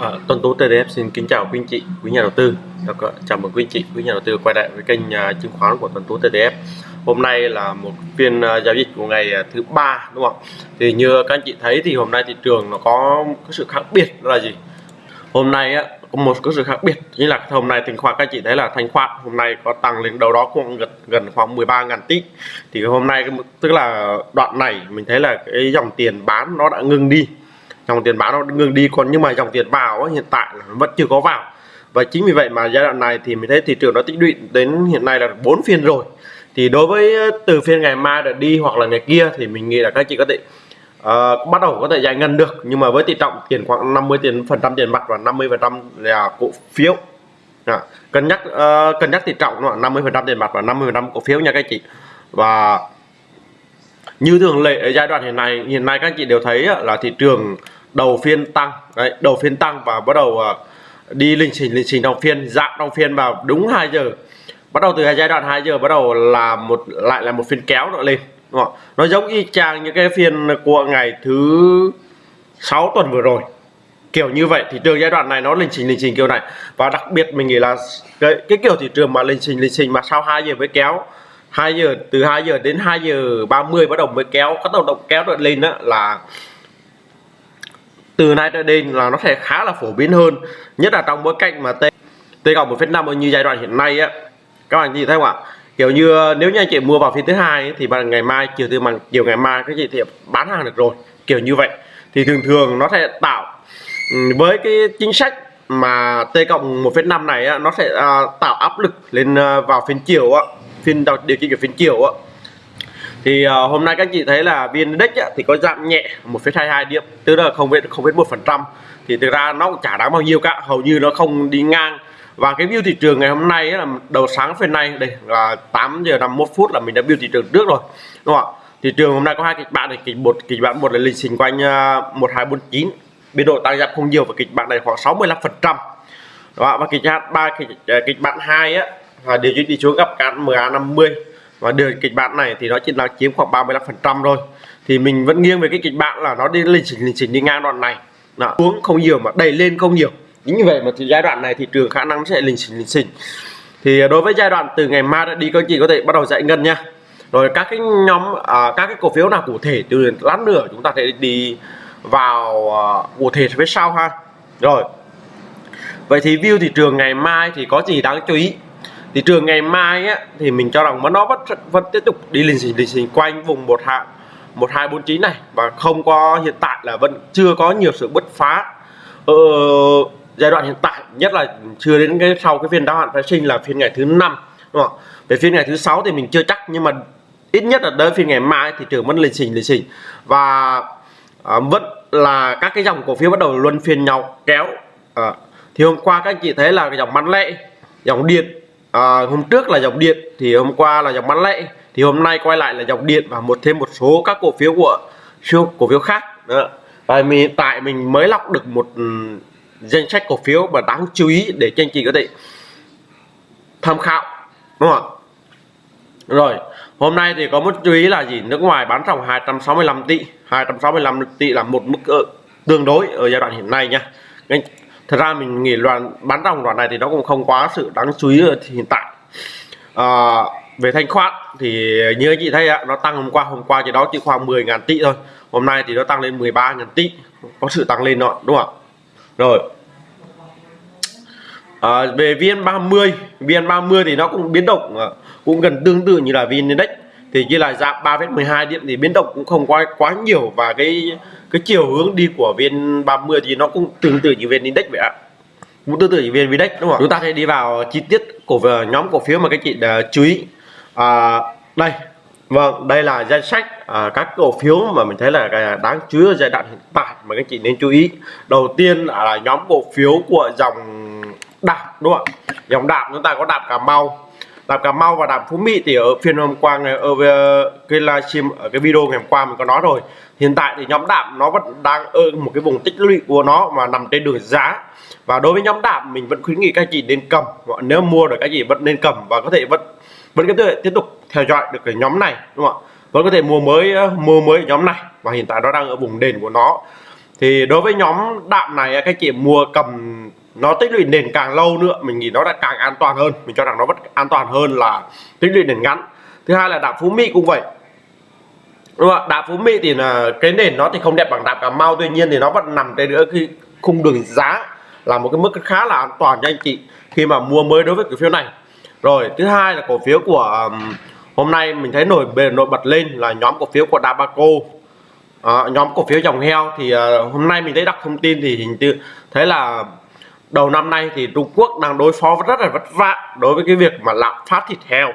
À, Tuấn Tú TDF xin kính chào quý anh chị, quý nhà đầu tư. Chào mừng quý anh chị, quý nhà đầu tư quay lại với kênh uh, chứng khoán của Tuấn Tú TDF. Hôm nay là một phiên uh, giao dịch của ngày uh, thứ ba đúng không? Thì như các anh chị thấy thì hôm nay thị trường nó có cái sự khác biệt đó là gì? Hôm nay á có một cái sự khác biệt như là hôm nay thanh khoản các anh chị thấy là thanh khoản hôm nay có tăng lên đâu đó cũng gần gần khoảng 13 ngàn tỷ thì hôm nay tức là đoạn này mình thấy là cái dòng tiền bán nó đã ngừng đi dòng tiền bán nó ngừng đi còn nhưng mà dòng tiền vào hiện tại là vẫn chưa có vào. Và chính vì vậy mà giai đoạn này thì mình thấy thị trường nó tích lũy đến hiện nay là bốn phiên rồi. Thì đối với ờ, từ phiên ngày mai được đi hoặc là ngày kia thì mình nghĩ là các chị có thể uh, bắt đầu có thể giải ngân được. Nhưng mà với tỷ trọng tiền khoảng 50 tiền phần trăm tiền mặt và 50 phần trăm là cổ phiếu. À, cân nhắc uh, cân nhắc tỷ trọng là 50 phần trăm tiền mặt và 50 phần trăm cổ phiếu nha các chị. Và như thường lệ ở giai đoạn hiện nay hiện nay các chị đều thấy là thị trường đầu phiên tăng. Đấy, đầu phiên tăng và bắt đầu uh, đi lịch trình lịch trình đồng phiên dạng đồng phiên vào đúng 2 giờ. Bắt đầu từ giai đoạn 2 giờ bắt đầu là một lại là một phiên kéo nữa lên đúng không? nó giống y chang những cái phiên của ngày thứ 6 tuần vừa rồi. Kiểu như vậy thị trường giai đoạn này nó lịch trình lịch trình kiểu này. Và đặc biệt mình nghĩ là cái, cái kiểu thị trường mà lịch trình lịch trình mà sau 2 giờ mới kéo 2 giờ từ 2 giờ đến 2 giờ 30 bắt đầu mới kéo các động động kéo được lên đó là từ nay trở đây là nó sẽ khá là phổ biến hơn nhất là trong bối cảnh mà t t cộng một phép năm như giai đoạn hiện nay á. Các bạn nhìn thấy không ạ? Kiểu như nếu như anh chị mua vào phiên thứ hai thì bằng ngày mai chiều từ bằng chiều ngày mai các chị thì bán hàng được rồi kiểu như vậy. Thì thường thường nó sẽ tạo với cái chính sách mà t cộng một phép năm này á, nó sẽ uh, tạo áp lực lên uh, vào phiên chiều á phiên điều chỉnh ở phiên chiều á thì uh, hôm nay các chị thấy là viên index thì có giảm nhẹ 1,22 điểm tức là không biết không biết một phần trăm. Thì thực ra nó cũng chả đáng bao nhiêu cả hầu như nó không đi ngang. Và cái view thị trường ngày hôm nay là đầu sáng phiên này đây là 8 giờ 51 phút là mình đã view thị trường trước rồi đúng không ạ? Thị trường hôm nay có hai kịch bản này kịch một kịch bản một là lịch trình quanh ờ, uh, 1249 biên độ tăng giảm không nhiều và kịch bản này khoảng 65 phần trăm. Và kịch bản ba kịch, ờ, kịch bản hai á là điều chỉnh đi xuống gặp cán MA 50 và đường kịch bản này thì nó chỉ là chiếm khoảng 35 phần trăm thôi. Thì mình vẫn nghiêng về cái kịch bản là nó đi lên chỉnh lên chỉnh đi ngang đoạn này. Đó, xuống không nhiều mà đẩy lên không nhiều. Chính như vậy mà thì giai đoạn này thị trường khả năng sẽ lình chỉnh lình chỉnh thì đối với giai đoạn từ ngày mai đã đi các chị có thể bắt đầu giải ngân nha rồi các cái nhóm à, các cái cổ phiếu nào cụ thể từ lát nữa chúng ta sẽ đi vào à, cụ thể phía sau ha. Rồi vậy thì view thị trường ngày mai thì có gì đáng chú ý? Thị trường ngày mai á, thì mình cho rằng nó vẫn vẫn tiếp tục đi lình xình lình xình quanh vùng một hạ một hai bốn chín này. Và không có hiện tại là vẫn chưa có nhiều sự bứt phá. Ờ, giai đoạn hiện tại nhất là chưa đến cái sau cái phiên đáo hạn phái sinh là phiên ngày thứ năm đúng không về phiên ngày thứ sáu thì mình chưa chắc nhưng mà ít nhất là tới phiên ngày mai thị trường vẫn lình xình lình xình và à, vẫn là các cái dòng cổ phiếu bắt đầu luân phiên nhau kéo. À, thì hôm qua các anh chị thấy là cái dòng bán lẻ dòng điện à, hôm trước là dòng điện thì hôm qua là dòng bán lẻ thì hôm nay quay lại là dòng điện và một thêm một số các cổ phiếu của siêu cổ phiếu khác. Đó. và mình hiện tại mình mới lọc được một ừ, danh sách cổ phiếu mà đáng chú ý để cho anh chị có thể tham khảo đúng không rồi hôm nay thì có một chú ý là gì? Nước ngoài bán dòng 265 tỷ 265 tỷ là một mức ờ, tương đối ở giai đoạn hiện nay nha thật ra mình nghĩ đoàn bán dòng đoạn này thì nó cũng không quá sự đáng chú ý ở hiện tại. À, về thanh khoản thì như anh chị thấy ạ nó tăng hôm qua hôm qua thì đó chỉ khoảng 10.000 tỷ thôi. Hôm nay thì nó tăng lên 13.000 tỷ có sự tăng lên đó đúng không rồi. À, về VN30 VN30 thì nó cũng biến động à, cũng gần tương tự như là VN Index. Thì như là giảm 3,12 điểm thì biến động cũng không quá quá nhiều và cái cái chiều hướng đi của viên 30 thì nó cũng tương tự như viên index vậy ạ. Cũng tương tự như viên index đúng không chúng ta sẽ đi vào chi tiết của nhóm cổ phiếu mà các chị đã chú ý. À, đây. Vâng đây là danh sách à, các cổ phiếu mà mình thấy là à, đáng chú ý ở giai đoạn hiện tại mà các chị nên chú ý. Đầu tiên là nhóm cổ phiếu của dòng đạp đúng không ạ? Dòng đạp chúng ta có đạp cà mau đạp Cà Mau và đạp Phú Mỹ thì ở phiên hôm qua, ngày ờ, ở cái livestream ở cái video ngày hôm qua mình có nói rồi. Hiện tại thì nhóm đạp nó vẫn đang ở một cái vùng tích lũy của nó mà nằm trên đường giá. Và đối với nhóm đạp mình vẫn khuyến nghị các chị nên cầm. Nếu mua được các chị vẫn nên cầm và có thể vẫn vẫn có thể tiếp tục theo dõi được cái nhóm này, đúng không ạ? Vẫn có thể mua mới ờ, mua mới nhóm này và hiện tại nó đang ở vùng đền của nó. Thì đối với nhóm đạm này, các chị mua cầm nó tích lũy nền càng lâu nữa mình nghĩ nó đã càng an toàn hơn. Mình cho rằng nó vẫn an toàn hơn là tích lũy nền ngắn. Thứ hai là đạm phú mỹ cũng vậy. Đúng không ạ? Đạm phú mỹ thì là cái nền nó thì không đẹp bằng đạm cà mau tuy nhiên thì nó vẫn nằm trên nữa khi khung đường giá là một cái mức khá là an toàn cho anh chị khi mà mua mới đối với cổ phiếu này. Rồi thứ hai là cổ phiếu của um, hôm nay mình thấy nổi bề nổi bật lên là nhóm cổ phiếu của Dabaco. À, nhóm cổ phiếu dòng heo thì uh, hôm nay mình thấy đọc thông tin thì hình như thấy là đầu năm nay thì Trung Quốc đang đối phó rất là vất vả đối với cái việc mà lạm phát thịt heo.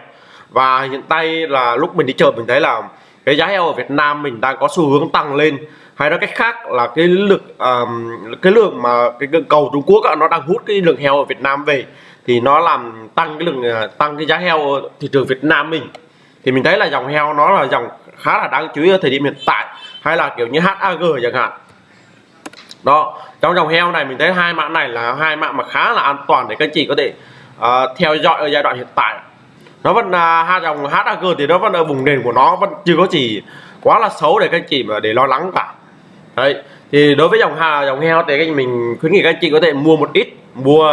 Và hiện tại là lúc mình đi chợ mình thấy là cái giá heo ở Việt Nam mình đang có xu hướng tăng lên. Hay nói cách khác là cái lực um, cái lượng mà cái cầu Trung Quốc nó đang hút cái lượng heo ở Việt Nam về thì nó làm tăng cái lượng ờ, tăng cái giá heo ở thị trường Việt Nam mình. Thì mình thấy là dòng heo nó là dòng khá là đáng chú ý ở thời điểm hiện tại. Hay là kiểu như HAG chẳng hạn đó trong dòng heo này mình thấy hai mã này là hai mã mà khá là an toàn để các chị có thể uh, theo dõi ở giai đoạn hiện tại. Nó vẫn là uh, hai dòng HAG thì nó vẫn ở vùng nền của nó vẫn chưa có gì quá là xấu để các chị mà để lo lắng cả. Đấy thì đối với dòng hà dòng heo thì mình khuyến nghị các chị có thể mua một ít mua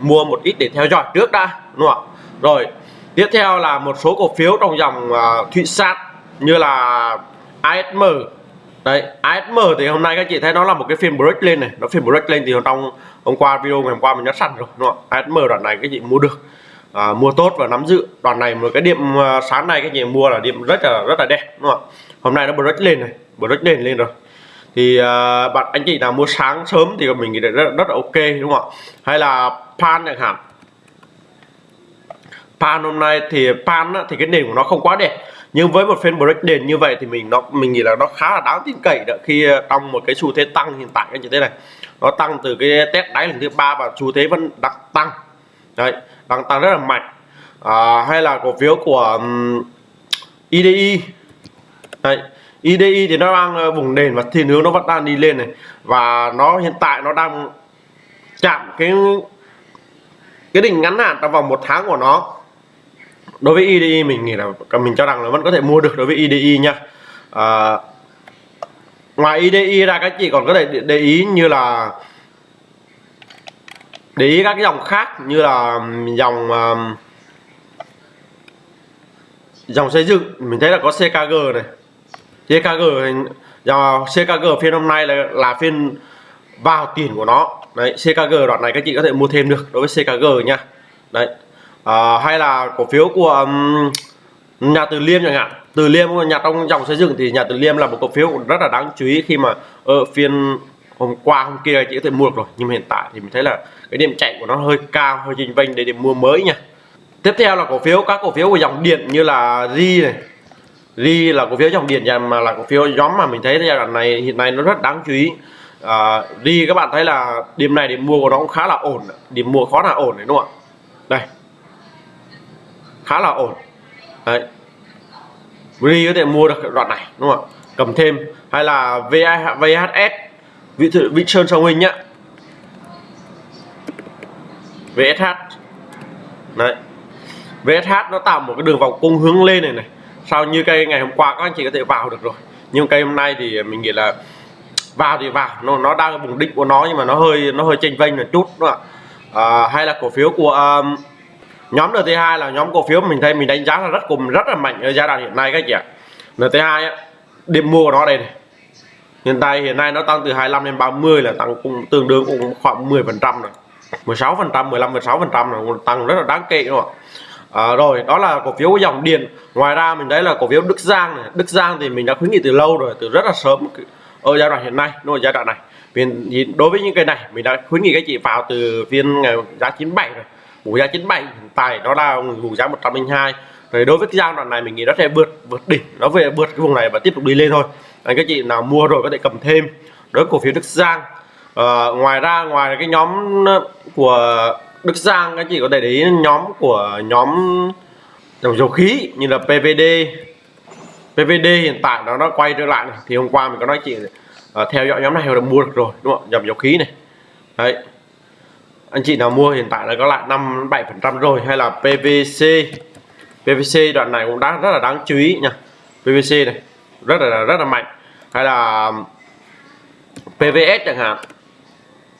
mua một ít để theo dõi trước đã đúng không ạ? Rồi tiếp theo là một số cổ phiếu trong dòng uh, thụy sát như là ASM đấy ASM thì hôm nay các chị thấy nó là một cái phiên break lên này. Nó phiên break lên thì trong hôm qua video ngày hôm qua mình đã sẵn rồi đúng không ASM đoạn này các chị mua được. À, mua tốt và nắm giữ. Đoạn này một cái điểm à, sáng nay các chị mua là điểm rất là rất là đẹp đúng không hôm nay nó break lên này break lên lên rồi. Thì uh, bạn anh chị nào mua sáng sớm thì mình nghĩ rất, rất là ok đúng không ạ? Hay là pan chẳng hạn. Pan hôm nay thì pan á, thì cái nền của nó không quá đẹp nhưng với một phiên break nền như vậy thì mình nó mình nghĩ là nó khá là đáng tin cậy đó khi ờ, trong một cái xu thế tăng hiện tại như thế này. Nó tăng từ cái test đáy lần thứ ba và xu thế vẫn đang tăng. Đấy đang tăng rất là mạnh. À, hay là cổ phiếu của um, IDI đấy IDI thì nó đang bùng vùng nền và thiên hướng nó vẫn đang đi lên này. Và nó hiện tại nó đang chạm cái cái đỉnh ngắn hạn trong vòng một tháng của nó đối với IDI mình nghĩ là mình cho rằng là vẫn có thể mua được đối với IDI nha. À, ngoài IDI ra các chị còn có thể để ý như là để ý các cái dòng khác như là dòng um, dòng xây dựng. Mình thấy là có CKG này. CKG dòng CKG phiên hôm nay là là phiên vào tiền của nó. Đấy CKG đoạn này các chị có thể mua thêm được đối với CKG nha. Đấy à, hay là cổ phiếu của um, nhà Từ Liêm chẳng hạn. Từ Liêm nhà trong dòng xây dựng thì nhà Từ Liêm là một cổ phiếu rất là đáng chú ý khi mà ở phiên hôm qua hôm kia chỉ có thể mua được rồi. Nhưng mà hiện tại thì mình thấy là cái điểm chạy của nó hơi cao hơi trình vênh để điểm mua mới nha. Tiếp theo là cổ phiếu các cổ phiếu của dòng điện như là Ri này. Ri là cổ phiếu dòng điện mà là cổ phiếu nhóm mà mình thấy giai đoạn này hiện nay nó rất đáng chú ý. Ờ, à, Ri các bạn thấy là điểm này điểm mua của nó cũng khá là ổn. Điểm mua khó là ổn đấy đúng không ạ? Đây khá là ổn. Đấy. Ri có thể mua được đoạn này đúng không ạ? Cầm thêm. Hay là VHS vị, vị sơn sông hình nhá. VSH đấy. VSH nó tạo một cái đường vòng cung hướng lên này này. Sau như cây ngày hôm qua các anh chị có thể vào được rồi. Nhưng cây hôm nay thì mình nghĩ là vào thì vào. Nó nó đang vùng đỉnh của nó nhưng mà nó hơi nó hơi chênh vênh một chút đúng không ạ? À, hay là cổ phiếu của um, nhóm NT2 là nhóm cổ phiếu mình thấy mình đánh giá là rất cùng rất là mạnh ở giai đoạn hiện nay các chị ạ. NT2 á điểm mua của nó đây này. Hiện tại hiện nay nó tăng từ 25 đến 30 là tăng cũng tương đương cũng khoảng 10 phần trăm rồi. 16 phần trăm 15 16 phần trăm là tăng rất là đáng kể đúng không à, rồi đó là cổ phiếu dòng điện ngoài ra mình thấy là cổ phiếu Đức Giang này. Đức Giang thì mình đã khuyến nghị từ lâu rồi từ rất là sớm ở giai đoạn hiện nay đúng rồi giai đoạn này. Vì đối với những cái này mình đã khuyến nghị các chị vào từ phiên ngày giá 97 rồi vùng giá 97 hiện tại nó là vùng giá 102 rồi đối với cái giai đoạn này mình nghĩ nó sẽ vượt vượt đỉnh nó về vượt cái vùng này và tiếp tục đi lên thôi. Anh các chị nào mua rồi có thể cầm thêm. Đối với cổ phiếu Đức Giang à, ngoài ra ngoài cái nhóm của Đức Giang các chị có thể để ý nhóm của nhóm dầu dầu khí như là PVD PVD hiện tại nó nó quay trở lại này. thì hôm qua mình có nói chị uh, theo dõi nhóm này là mua được rồi đúng không? Dòng dầu khí này. Đấy anh chị nào mua hiện tại là có lại 5 7 phần trăm rồi hay là PVC PVC đoạn này cũng đã rất là đáng chú ý nha. PVC này rất là rất là mạnh. Hay là um, PVS chẳng hạn.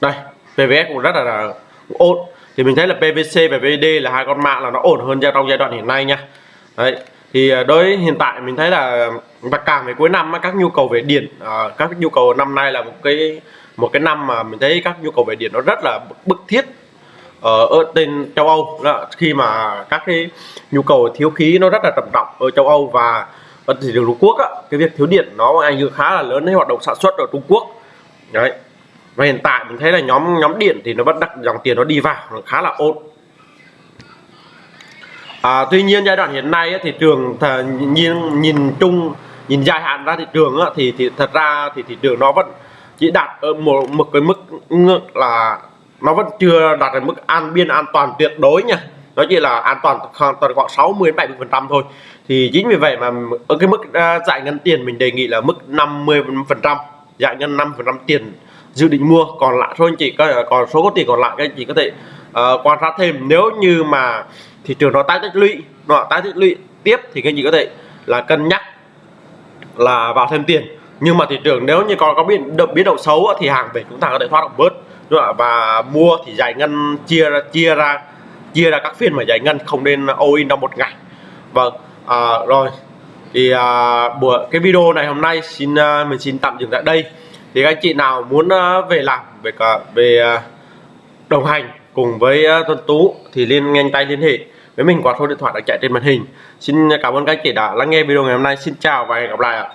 Đây PVS cũng rất là, là ổn. Thì mình thấy là PVC và VD là hai con mạng là nó ổn hơn trong giai đoạn hiện nay nha. Đấy thì à, đối hiện tại mình thấy là um, và càng về cuối năm các nhu cầu về điện à, các nhu cầu năm nay là một cái một cái năm mà mình thấy các nhu cầu về điện nó rất là bức thiết ở, ở trên châu Âu. Đó, khi mà các cái nhu cầu thiếu khí nó rất là trầm trọng ở châu Âu và ở thị trường Trung Quốc á, cái việc thiếu điện nó ảnh hưởng khá là lớn đến hoạt động sản xuất ở Trung Quốc. Đấy. Và hiện tại mình thấy là nhóm nhóm điện thì nó vẫn đặt dòng tiền nó đi vào nó khá là ổn. À, tuy nhiên giai đoạn hiện nay thị trường nhìn nhìn chung nhìn dài hạn ra thị trường á thì thì thật ra thì thị trường nó vẫn chỉ đạt ở một một cái mức là nó vẫn chưa đạt được mức an biên an toàn tuyệt đối nha. Nó chỉ là an toàn khoảng khoảng 60 70 phần trăm thôi. Thì chính vì vậy mà ở cái mức uh, giải ngân tiền mình đề nghị là mức 50 phần trăm giải ngân 5 phần trăm tiền dự định mua. Còn lại thôi anh chị có còn số có tiền còn lại các anh chị có thể uh, quan sát thêm. Nếu như mà thị trường nó tái tích lũy nó tái tích lũy tiếp thì các anh chị có thể là cân nhắc là vào thêm tiền nhưng mà thị trường nếu như còn có biến động biến động xấu thì hàng về chúng ta có thể thoát được bớt đúng không? và mua thì giải ngân chia ra chia ra chia ra các phiên mà giải ngân không nên all in trong một ngày. Vâng à, rồi thì à, buổi cái video này hôm nay xin à, mình xin tạm dừng tại đây. Thì các anh chị nào muốn à, về làm về cả về à, đồng hành cùng với à, Tuấn Tú thì liên nhanh tay liên hệ với mình qua số điện thoại đang chạy trên màn hình. Xin cảm ơn các anh chị đã lắng nghe video ngày hôm nay. Xin chào và hẹn gặp lại ạ.